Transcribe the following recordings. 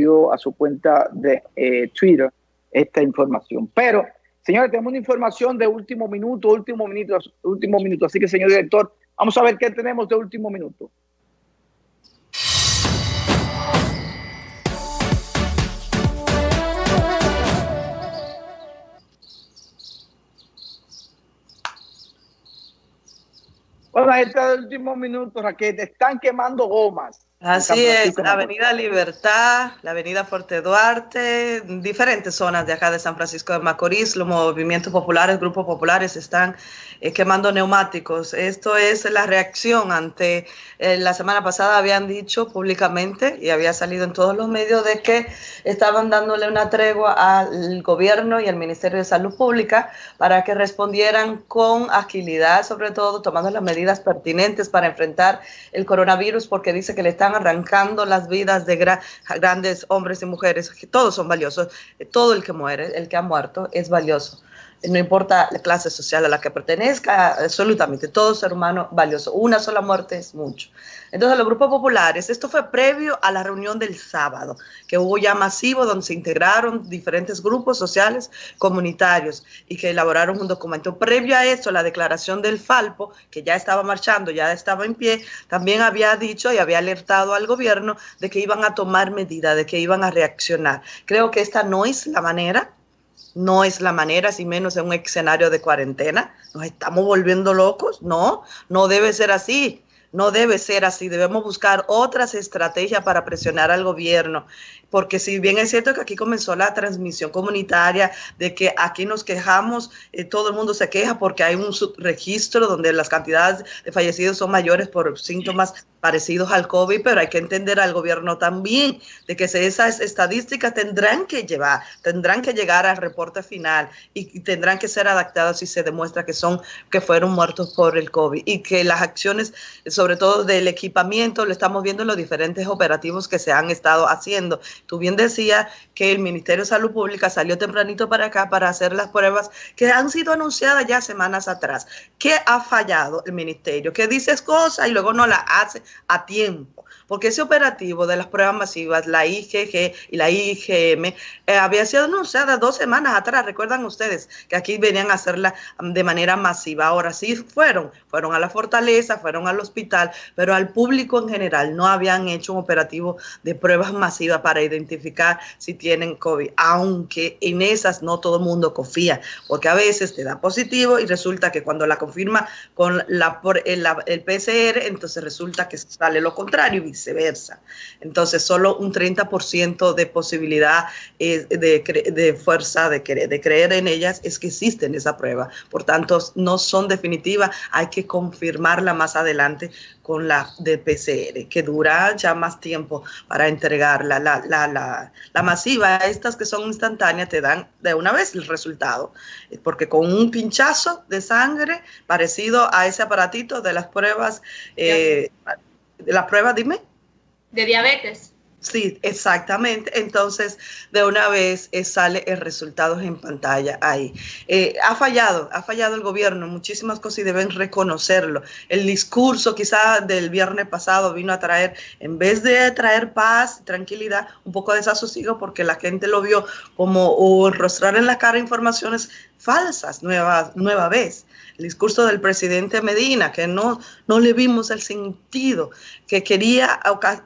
subió a su cuenta de eh, Twitter esta información. Pero, señores, tenemos una información de último minuto, último minuto, último minuto. Así que, señor director, vamos a ver qué tenemos de último minuto. Bueno, este último minuto, Raquel, están quemando gomas. Así es, la Avenida Libertad, la Avenida Fuerte Duarte, diferentes zonas de acá de San Francisco de Macorís, los movimientos populares, grupos populares están eh, quemando neumáticos. Esto es la reacción ante, eh, la semana pasada habían dicho públicamente y había salido en todos los medios de que estaban dándole una tregua al gobierno y al Ministerio de Salud Pública para que respondieran con agilidad, sobre todo tomando las medidas pertinentes para enfrentar el coronavirus, porque dice que le están arrancando las vidas de grandes hombres y mujeres, que todos son valiosos, todo el que muere, el que ha muerto, es valioso. No importa la clase social a la que pertenezca, absolutamente, todo ser humano valioso. Una sola muerte es mucho. Entonces, los grupos populares, esto fue previo a la reunión del sábado, que hubo ya masivo, donde se integraron diferentes grupos sociales comunitarios y que elaboraron un documento. Previo a eso, la declaración del Falpo, que ya estaba marchando, ya estaba en pie, también había dicho y había alertado al gobierno de que iban a tomar medidas, de que iban a reaccionar. Creo que esta no es la manera no es la manera, si menos en un escenario de cuarentena. Nos estamos volviendo locos. No, no debe ser así. No debe ser así, debemos buscar otras estrategias para presionar al gobierno, porque si bien es cierto que aquí comenzó la transmisión comunitaria, de que aquí nos quejamos, eh, todo el mundo se queja porque hay un subregistro donde las cantidades de fallecidos son mayores por síntomas parecidos al COVID, pero hay que entender al gobierno también de que esas estadísticas tendrán que llevar, tendrán que llegar al reporte final y, tendrán que ser adaptadas si se demuestra que son, que fueron muertos por el COVID y que las acciones, sobre todo del equipamiento, lo estamos viendo en los diferentes operativos que se han estado haciendo. Tú bien decías que el Ministerio de Salud Pública salió tempranito para acá para hacer las pruebas que han sido anunciadas ya semanas atrás. ¿Qué ha fallado el ministerio? Que dices cosas y luego no las hace a tiempo porque ese operativo de las pruebas masivas, la IgG y la IgM, eh, había sido anunciada dos semanas atrás, recuerdan ustedes que aquí venían a hacerla de manera masiva. Ahora sí fueron, fueron a la fortaleza, fueron al hospital, pero al público en general no habían hecho un operativo de pruebas masivas para identificar si tienen COVID, aunque en esas no todo el mundo confía, porque a veces te da positivo y resulta que cuando la confirma con la, el, el PCR, entonces resulta que sale lo contrario viceversa. Entonces, solo un 30% de posibilidad de, de, fuerza de, de creer en ellas es que existen esa prueba. Por tanto, no son definitivas, hay que confirmarla más adelante con la de PCR, que dura ya más tiempo para entregarla. La, la, la, la, masiva, estas que son instantáneas, te dan de una vez el resultado, porque con un pinchazo de sangre parecido a ese aparatito de las pruebas, eh, de las pruebas, dime de diabetes. Sí, exactamente. Entonces, de una vez eh, sale el resultado en pantalla ahí. Eh, ha fallado, ha fallado el gobierno muchísimas cosas y deben reconocerlo. El discurso quizá del viernes pasado vino a traer, en vez de traer paz, tranquilidad, un poco de desasosiego porque la gente lo vio como o enrostrar en la cara informaciones falsas nueva, nueva vez. El discurso del presidente Medina, que no, no le vimos el sentido que quería,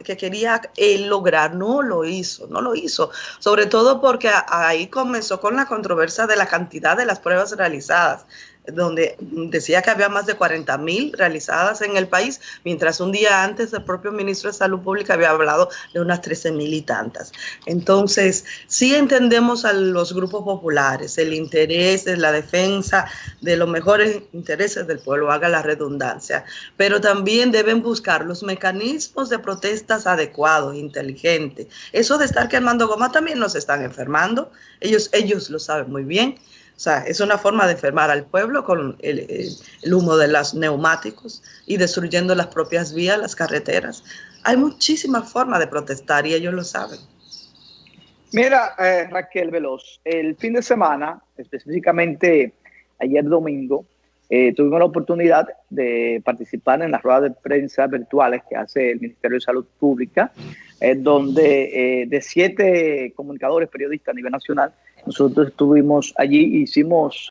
que quería eh, lograr, no lo hizo, no lo hizo. Sobre todo porque ahí comenzó con la controversia de la cantidad de las pruebas realizadas donde decía que había más de 40 mil realizadas en el país, mientras un día antes el propio ministro de Salud Pública había hablado de unas 13 mil y tantas. Entonces, sí entendemos a los grupos populares, el interés de la defensa de los mejores intereses del pueblo, haga la redundancia, pero también deben buscar los mecanismos de protestas adecuados, inteligentes. Eso de estar quemando goma también nos están enfermando, ellos, ellos lo saben muy bien o sea, es una forma de enfermar al pueblo con el, humo de los neumáticos y destruyendo las propias vías, las carreteras. Hay muchísimas formas de protestar y ellos lo saben. Mira, eh, Raquel Veloz, el fin de semana, específicamente ayer domingo, eh, tuvimos la oportunidad de participar en las ruedas de prensa virtuales que hace el Ministerio de Salud Pública, donde eh, de siete comunicadores periodistas a nivel nacional, nosotros estuvimos allí, hicimos